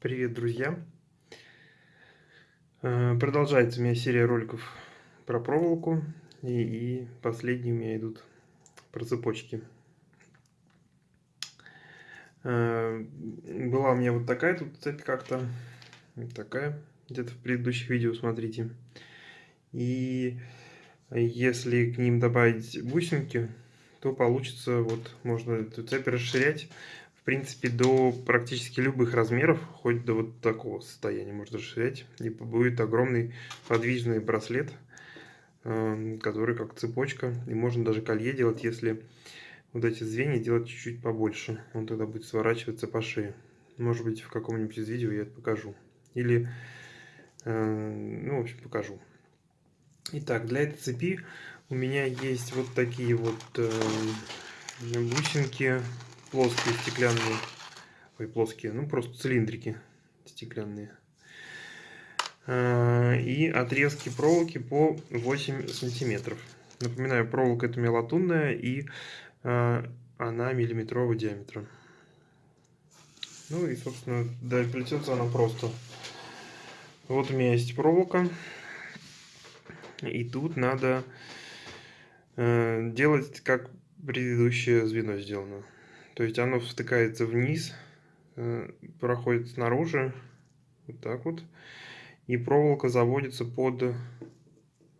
Привет, друзья! Э, продолжается у меня серия роликов про проволоку, и, и последние у меня идут про цепочки. Э, была у меня вот такая тут цепь как-то, такая, где-то в предыдущих видео смотрите. И если к ним добавить бусинки, то получится, вот можно эту цепь расширять принципе, до практически любых размеров, хоть до вот такого состояния можно расширять. И будет огромный подвижный браслет, эм, который как цепочка. И можно даже колье делать, если вот эти звенья делать чуть-чуть побольше. Он тогда будет сворачиваться по шее. Может быть, в каком-нибудь из видео я это покажу. Или, э, ну, в общем, покажу. Итак, для этой цепи у меня есть вот такие вот э, бусинки плоские стеклянные, ой, плоские, ну просто цилиндрики стеклянные. А, и отрезки проволоки по 8 сантиметров. Напоминаю, проволока это мелатунная и а, она миллиметрового диаметра. Ну и, собственно, да, плетется она просто. Вот у меня есть проволока. И тут надо э, делать, как предыдущее звено сделано. То есть оно втыкается вниз, э, проходит снаружи, вот так вот. И проволока заводится под,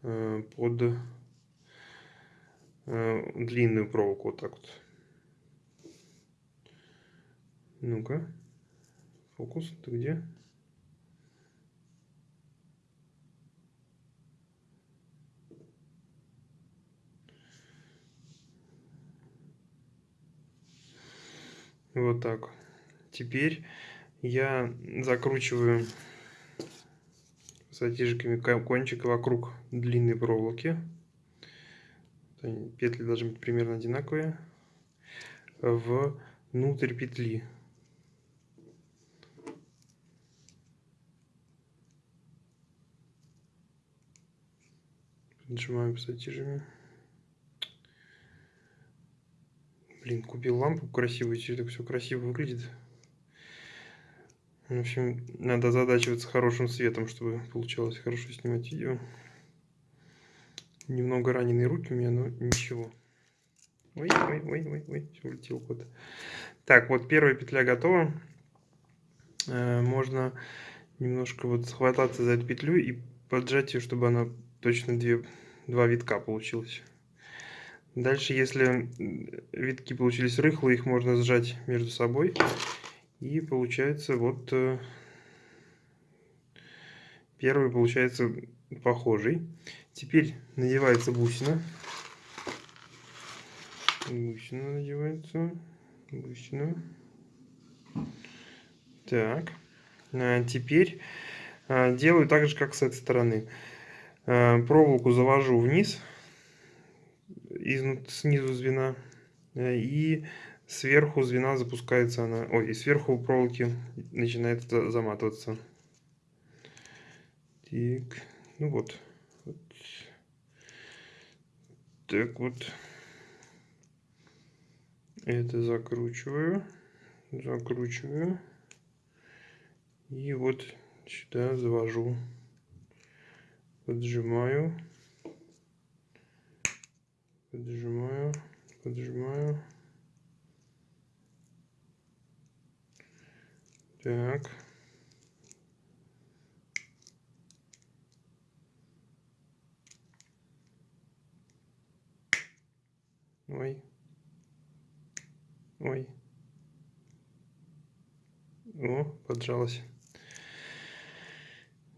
э, под э, длинную проволоку, вот так вот. Ну-ка, фокус, ты где? Вот так. Теперь я закручиваю затяжками кончик вокруг длинной проволоки. Петли должны быть примерно одинаковые. Внутрь петли. Нажимаем пассатижами. Блин, купил лампу красивую, теперь так все красиво выглядит. В общем, надо задачиваться хорошим светом, чтобы получалось хорошо снимать видео. Немного раненые руки у меня, но ничего. Ой, ой, ой, ой, ой, все улетел кот. Так, вот первая петля готова. Э, можно немножко вот схвататься за эту петлю и поджать ее, чтобы она точно две, два витка получилось. Дальше, если витки получились рыхлые, их можно сжать между собой. И получается вот э, первый получается похожий. Теперь надевается бусина. Бусина надевается. Бусина. Так. А теперь а, делаю так же, как с этой стороны. А, проволоку завожу вниз из, снизу звена. Э, и сверху звена запускается она. Ой, и сверху у проволоки начинает заматываться. Так, ну вот. вот. Так вот. Это закручиваю. Закручиваю. И вот сюда завожу. Поджимаю поджимаю, поджимаю. Так. Ой. Ой. О, поджалась.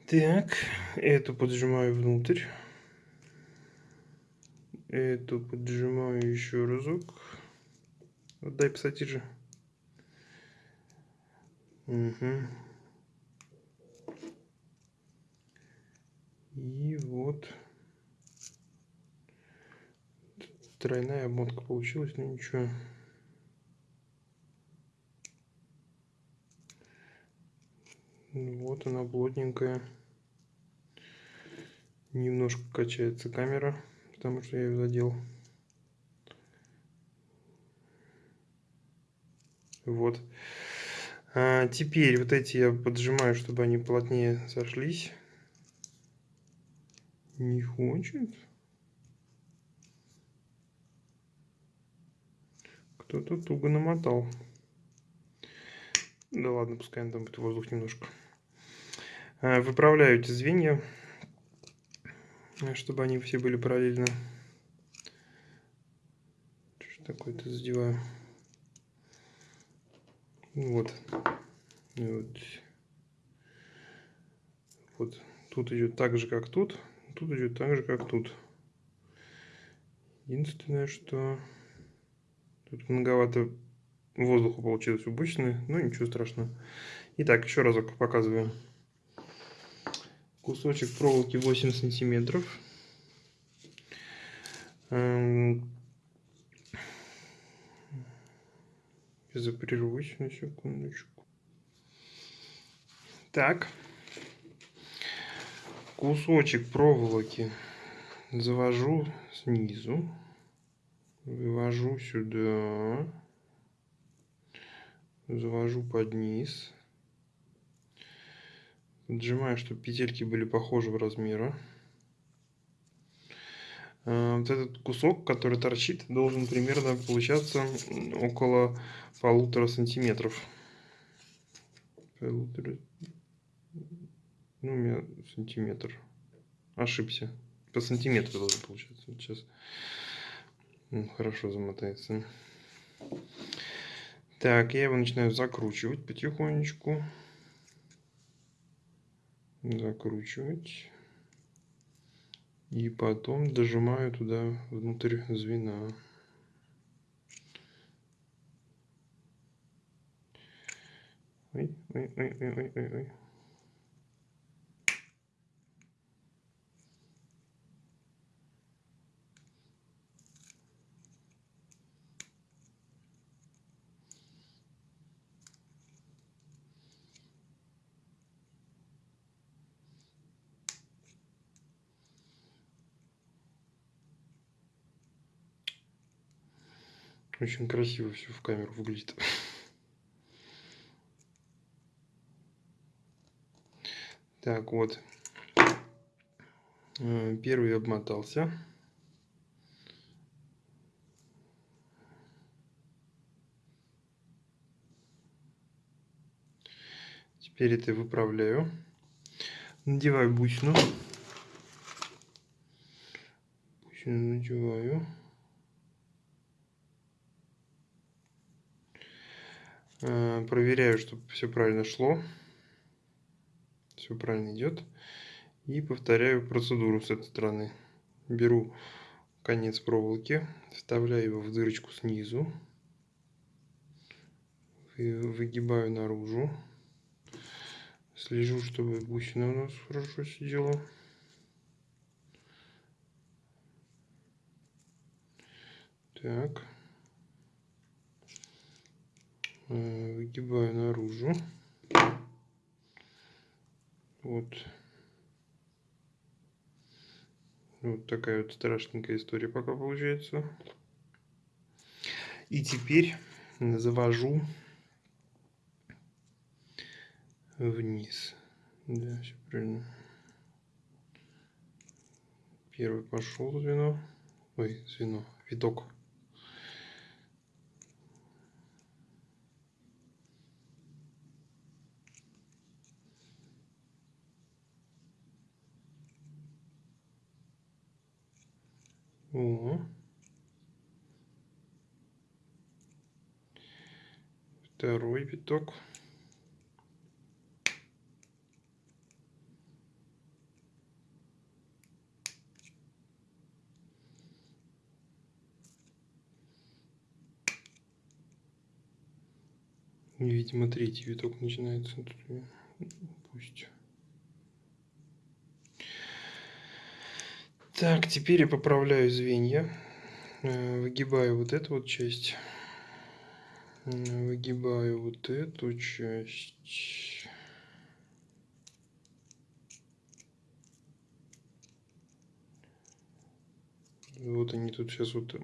Так, эту поджимаю внутрь. Эту поджимаю еще разок. Отдай пассатижи. Угу. И вот. Тройная обмотка получилась, но ничего. Вот она плотненькая. Немножко качается камера потому что я ее задел. Вот. А, теперь вот эти я поджимаю, чтобы они плотнее сошлись. Не хочет. Кто-то туго намотал. Да ладно, пускай там будет воздух немножко. А, выправляю эти звенья, чтобы они все были параллельно. Что такое-то задеваю. Вот. вот. Вот. Тут идет так же, как тут. Тут идет так же, как тут. Единственное, что тут многовато воздуха получилось у бычины, но ничего страшного. Итак, еще разок показываю. Кусочек проволоки 8 сантиметров. Эм, Запрервусь на секундочку. Так. Кусочек проволоки завожу снизу. Вывожу сюда. Завожу под низ. Поджимаю, чтобы петельки были похожего размера. Э, вот этот кусок, который торчит, должен примерно получаться около полутора сантиметров. Полутора... Ну, у меня сантиметр. Ошибся. По сантиметру должен получаться. Сейчас ну, хорошо замотается. Так, я его начинаю закручивать потихонечку. Закручивать. И потом дожимаю туда внутрь звена. Ой, ой, ой, ой, ой, ой. Очень красиво все в камеру выглядит. Так, вот. Э, первый обмотался. Теперь это выправляю. Надеваю бусину. Бусину надеваю. Э, проверяю, чтобы все правильно шло. Все правильно идет. И повторяю процедуру с этой стороны. Беру конец проволоки, вставляю его в дырочку снизу. Выгибаю наружу. Слежу, чтобы бусина у нас хорошо сидела. Так. Э, выгибаю наружу. Вот. Вот такая вот страшненькая история пока получается. И теперь завожу вниз. Да, все правильно. Первый пошел звено. Ой, звено, виток. О. Второй виток. Видимо, третий виток начинается. Пусть. Так, теперь я поправляю звенья. Э, выгибаю вот эту вот часть. Выгибаю вот эту часть. Вот они тут сейчас вот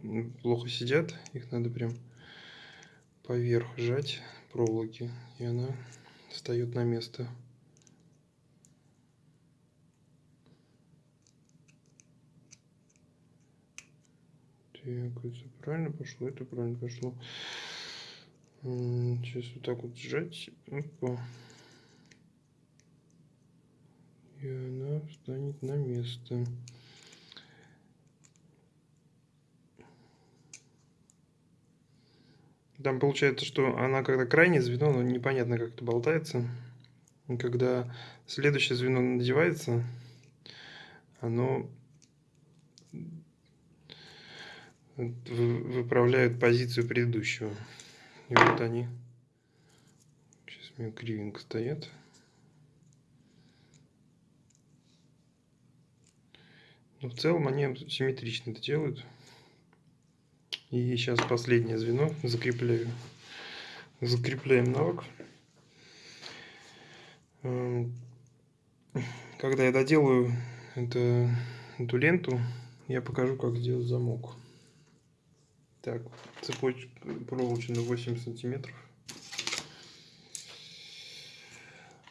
плохо сидят. Их надо прям поверх жать, проволоки, и она встает на место. Это правильно пошло, это правильно пошло. Сейчас вот так вот сжать. Опа. И она встанет на место. Там получается, что она когда крайнее звено, но непонятно как это болтается. И когда следующее звено надевается, оно выправляет позицию предыдущего. И вот они. Сейчас у меня кривенько стоят. Но в целом они симметрично это делают. И сейчас последнее звено закрепляю. Закрепляем навык. Эм, когда я доделаю это, эту ленту, я покажу, как сделать замок. Так, цепочка проволочная 8 сантиметров.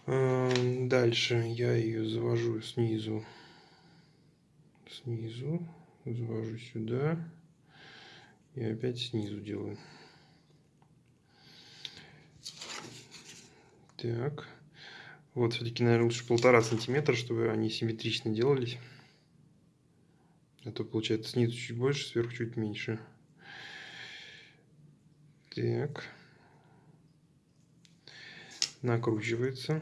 Эм, дальше я ее завожу снизу. Снизу. Завожу сюда. И опять снизу делаю. Так. Вот, все-таки, наверное, лучше полтора сантиметра, чтобы они симметрично делались. А то получается снизу чуть больше, сверху чуть меньше. Так. Накручивается.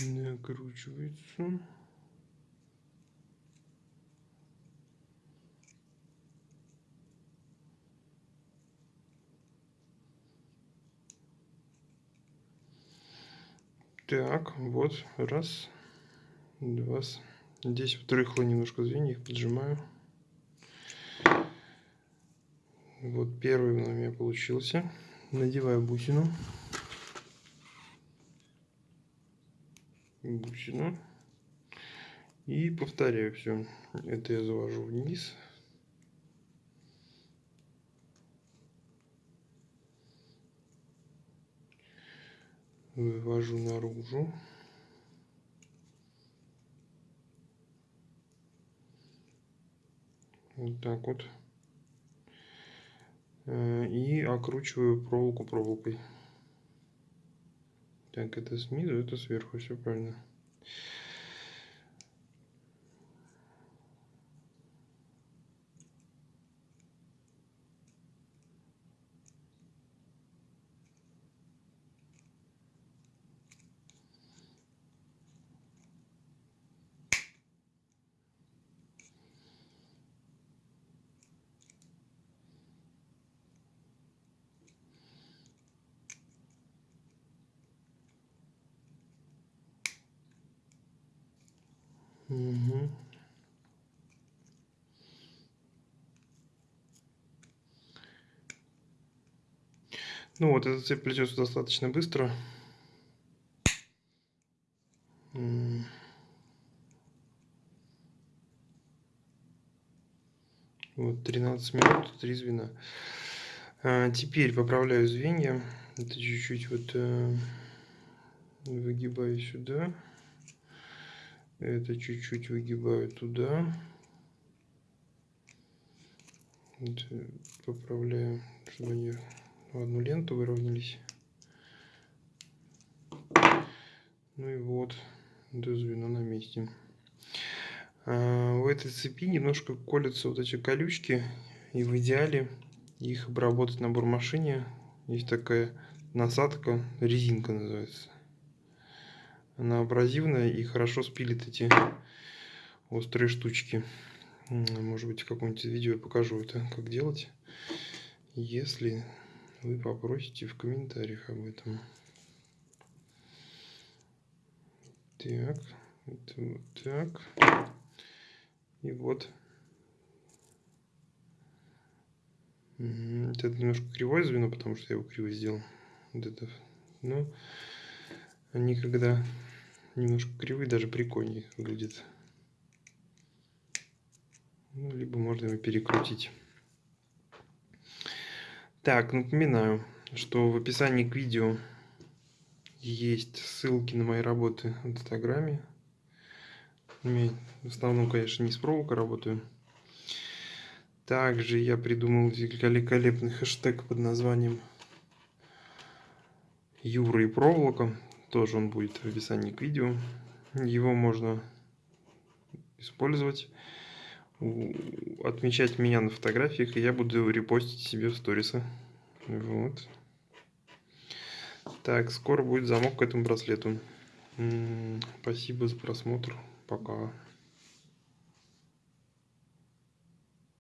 накручивается. Так, вот, раз, два. Здесь вот рыхло немножко звенья, их поджимаю. Вот первый у меня получился. Надеваю бусину. бусину. И повторяю все. Это я завожу вниз. Вывожу наружу. Вот так вот. Э, и окручиваю проволоку проволокой. Так, это снизу, это сверху, все правильно. Угу. Ну вот, этот цепь плетется достаточно быстро. Вот, 13 минут, 3 звена. А, теперь поправляю звенья. Это чуть-чуть вот э, выгибаю сюда. Это чуть-чуть выгибаю туда. Вот, э, поправляю, чтобы они в одну ленту выровнялись. Ну и вот, это звено на месте. А, в этой цепи немножко колются вот эти колючки. И в идеале их обработать на бурмашине. Есть такая насадка, резинка называется. Она абразивная и хорошо спилит эти острые штучки. Может быть, в каком-нибудь видео я покажу это, как делать. Если вы попросите в комментариях об этом. Так, это вот так. И вот Это немножко кривое звено, потому что я его криво сделал. Вот это. Но они когда немножко кривые, даже прикольнее выглядят. Ну, либо можно его перекрутить. Так, напоминаю, что в описании к видео есть ссылки на мои работы в Инстаграме. В основном, конечно, не с проволокой работаю. Также я придумал великолепный хэштег под названием Юра и проволока. Тоже он будет в описании к видео. Его можно использовать, отмечать меня на фотографиях, и я буду репостить себе в сторисы. Вот. Так, скоро будет замок к этому браслету. Спасибо за просмотр. Пока.